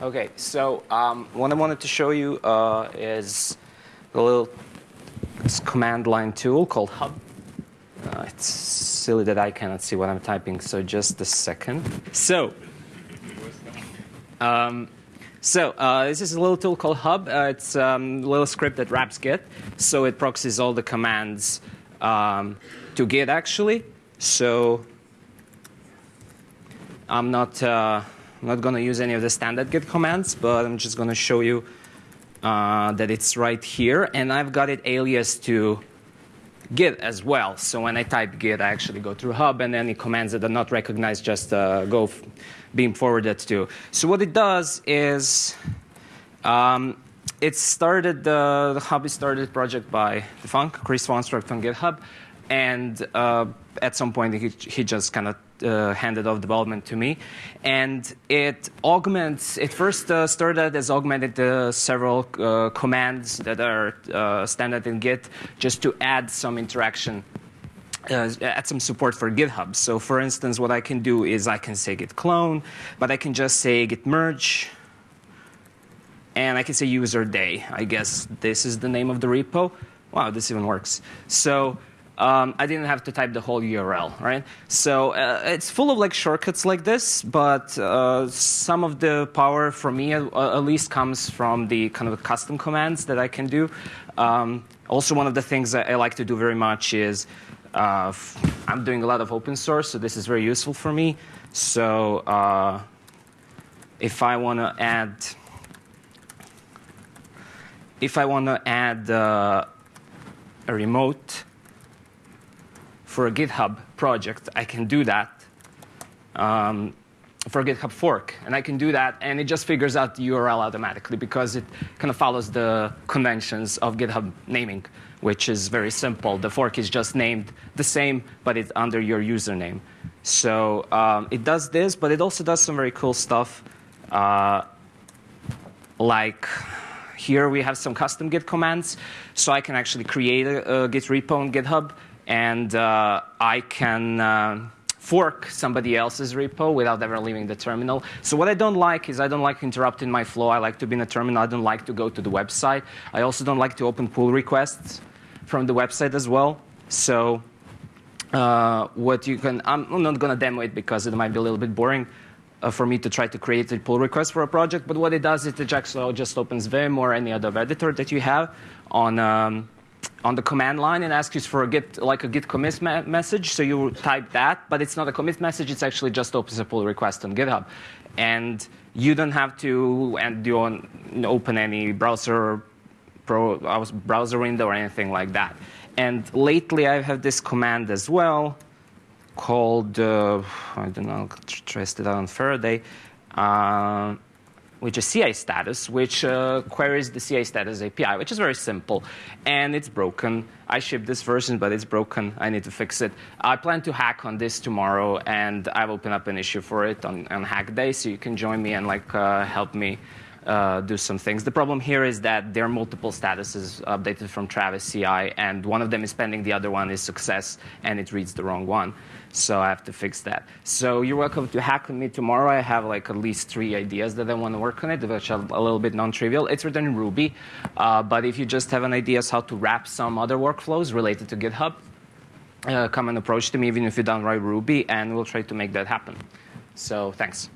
Okay, so um, what I wanted to show you uh, is a little command line tool called Hub. Uh, it's silly that I cannot see what I'm typing, so just a second. So, um, so uh, this is a little tool called Hub. Uh, it's um, a little script that wraps Git, so it proxies all the commands um, to Git actually. So I'm not uh, I'm not going to use any of the standard Git commands, but I'm just going to show you uh, that it's right here, and I've got it alias to Git as well. So when I type Git, I actually go through Hub, and any commands that are not recognized just uh, go being forwarded to. So what it does is um, it started the, the Hub is started project by defunkt, Chris Wanstrath on GitHub, and uh, at some point he, he just kind of uh, handed off development to me. And it augments, it first uh, started as augmented uh, several uh, commands that are uh, standard in Git just to add some interaction. Uh, add some support for GitHub. So for instance, what I can do is I can say git clone, but I can just say git merge, and I can say user day. I guess this is the name of the repo. Wow, this even works. So um, I didn't have to type the whole URL, right? So uh, it's full of like shortcuts like this, but uh, some of the power for me uh, at least comes from the kind of custom commands that I can do. Um, also, one of the things that I like to do very much is uh, I'm doing a lot of open source, so this is very useful for me. So uh, if I want to add, if I want to add uh, a remote for a GitHub project, I can do that um, for a GitHub fork. And I can do that, and it just figures out the URL automatically because it kind of follows the conventions of GitHub naming, which is very simple. The fork is just named the same, but it's under your username. So um, it does this, but it also does some very cool stuff. Uh, like here we have some custom Git commands. So I can actually create a, a Git repo on GitHub and uh, I can uh, fork somebody else's repo without ever leaving the terminal. So what I don't like is I don't like interrupting my flow. I like to be in the terminal. I don't like to go to the website. I also don't like to open pull requests from the website as well. So uh, what you can, I'm not going to demo it because it might be a little bit boring. Uh, for me to try to create a pull request for a project, but what it does is it just opens Vim or any other editor that you have on um, on the command line and asks you for a git like a git commit me message. So you type that, but it's not a commit message. It's actually just opens a pull request on GitHub, and you don't have to and you don't open any browser pro browser window or anything like that. And lately, I have this command as well called uh, I don't know, traced it out on Faraday. Uh, which is CI status, which uh, queries the CI status API, which is very simple. And it's broken. I shipped this version, but it's broken. I need to fix it. I plan to hack on this tomorrow, and I've opened up an issue for it on, on Hack Day, so you can join me and like uh, help me uh, do some things. The problem here is that there are multiple statuses updated from Travis CI, and one of them is pending, the other one is success, and it reads the wrong one. So I have to fix that. So you're welcome to hack with me tomorrow. I have like at least three ideas that I want to work on it, which are a little bit non-trivial. It's written in Ruby, uh, but if you just have an idea how to wrap some other workflows related to GitHub, uh, come and approach to me even if you don't write Ruby, and we'll try to make that happen. So thanks.